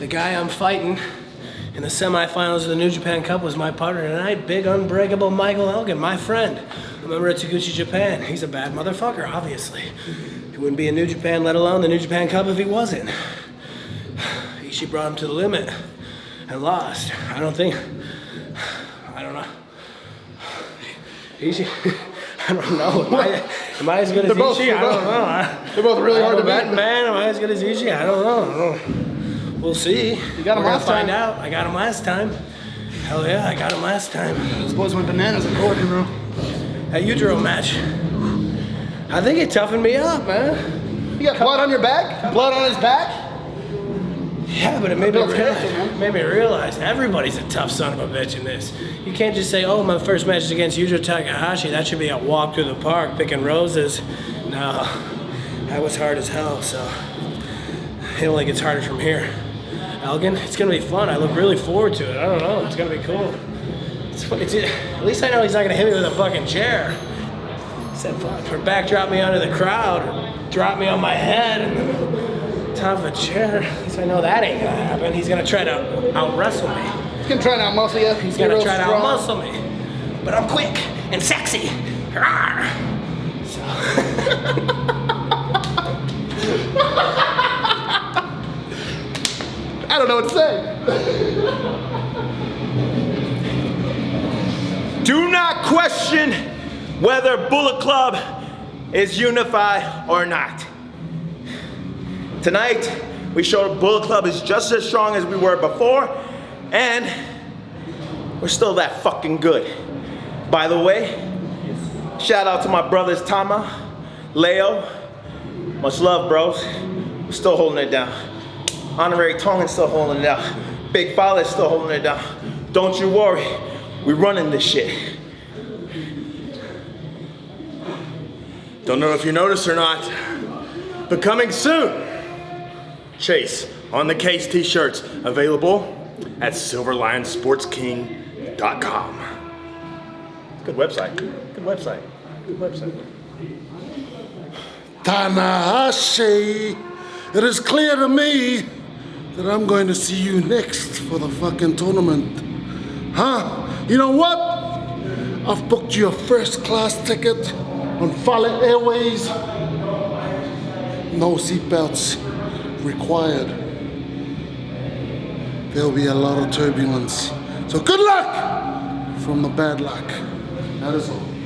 The guy I'm fighting in the semifinals of the New Japan Cup was my partner tonight, big unbreakable Michael Elgin, my friend. A member of Taguchi Japan. He's a bad motherfucker, obviously. He wouldn't be in New Japan, let alone the New Japan Cup, if he wasn't. Ishii brought him to the limit and lost. I don't think. I don't know. Ishii. I don't know. Am I, am I as good as They're both- Ishii? I don't know. They're both really hard to I'm beat. man. Am I as good as Ishii? I don't know. I don't know. We'll see. You got him We're last gonna find time. out. I got him last time. Hell yeah, I got him last time. Those boys went bananas in court, bro. That Yujiro match. I think it toughened me up, man. You got blood on your back? Blood on his back? Yeah, but it made me, realize, made me realize everybody's a tough son of a bitch in this. You can't just say, oh, my first match is against Yujiro Takahashi. That should be a walk through the park picking roses. No, that was hard as hell, so it only gets harder from here. Elgin, it's gonna be fun. I look really forward to it. I don't know, it's gonna be cool. It's, it's, at least I know he's not gonna hit me with a fucking chair. Said, fuck, or backdrop me onto the crowd, or drop me on my head, and top of a chair. At least I know that ain't gonna happen. He's gonna try to out wrestle me. He's gonna try and out muscle you. He's gonna try to out muscle me. But I'm quick and sexy. Rawr. So, I don't know what to say. Do not question whether Bullet Club is unified or not. Tonight, we showed Bullet Club is just as strong as we were before, and we're still that fucking good. By the way, shout out to my brothers Tama, Leo. Much love, bros. We're still holding it down. Honorary Tongan's still holding it down. Big Father's still holding it down. Don't you worry, we running this shit. Don't know if you noticed or not, but coming soon, Chase on the case t-shirts available at silverlionsportsking.com. Good website. Good website. Good website. Tanahashi, it is clear to me that I'm going to see you next for the fucking tournament. Huh? You know what? I've booked you a first class ticket on Fale Airways. No seatbelts required. There'll be a lot of turbulence. So good luck from the bad luck. That is all.